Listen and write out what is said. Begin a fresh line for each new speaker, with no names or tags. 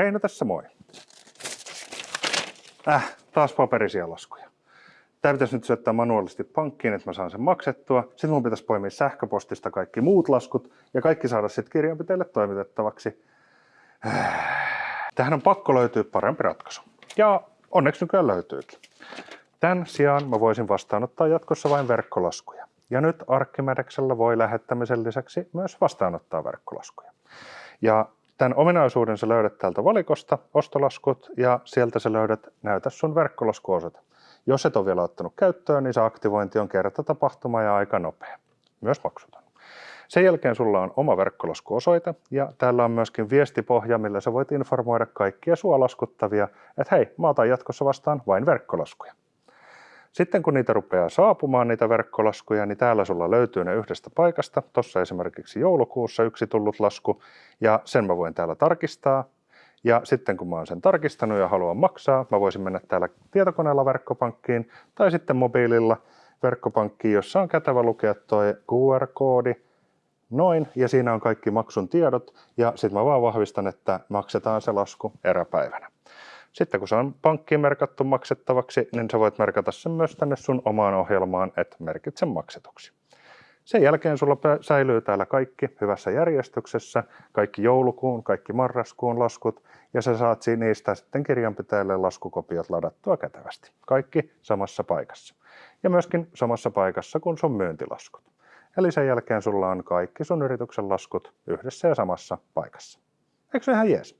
Reino tässä moi. Äh, taas paperisia laskuja. Tämä pitäisi nyt syöttää manuaalisesti pankkiin, että mä saan sen maksettua. Sitten mun pitäisi poimia sähköpostista kaikki muut laskut ja kaikki saada sitten kirjanpitäjälle toimitettavaksi. Tähän on pakko löytyä parempi ratkaisu. Ja onneksi nykyään löytyykin. Tämän sijaan mä voisin vastaanottaa jatkossa vain verkkolaskuja. Ja nyt Arkkimedeksellä voi lähettämisen lisäksi myös vastaanottaa verkkolaskuja. Ja tämän ominaisuuden sä löydät täältä valikosta, ostolaskut, ja sieltä sä löydät näytä sun verkkolaskuosoite. Jos et ole vielä ottanut käyttöön, niin se aktivointi on kerta tapahtuma ja aika nopea. Myös maksuton. Sen jälkeen sulla on oma verkkolaskuosoite ja täällä on myöskin viestipohja, millä sä voit informoida kaikkia sua laskuttavia, että hei, mä otan jatkossa vastaan vain verkkolaskuja. Sitten kun niitä rupeaa saapumaan, niitä verkkolaskuja, niin täällä sulla löytyy ne yhdestä paikasta. Tuossa esimerkiksi joulukuussa yksi tullut lasku, ja sen mä voin täällä tarkistaa. Ja sitten kun mä oon sen tarkistanut ja haluan maksaa, mä voisin mennä täällä tietokoneella verkkopankkiin tai sitten mobiililla verkkopankkiin, jossa on kätevä lukea tuo QR-koodi, noin, ja siinä on kaikki maksun tiedot, ja sitten mä vaan vahvistan, että maksetaan se lasku eräpäivänä. Sitten kun se on pankkiin merkattu maksettavaksi, niin sä voit merkata sen myös tänne sun omaan ohjelmaan, että merkitse maksetuksi. Sen jälkeen sulla säilyy täällä kaikki hyvässä järjestyksessä, kaikki joulukuun, kaikki marraskuun laskut, ja sä saat niistä sitten kirjanpitäjälle laskukopiot ladattua kätevästi. Kaikki samassa paikassa. Ja myöskin samassa paikassa kuin sun myyntilaskut. Eli sen jälkeen sulla on kaikki sun yrityksen laskut yhdessä ja samassa paikassa. Eikö se ihan jees?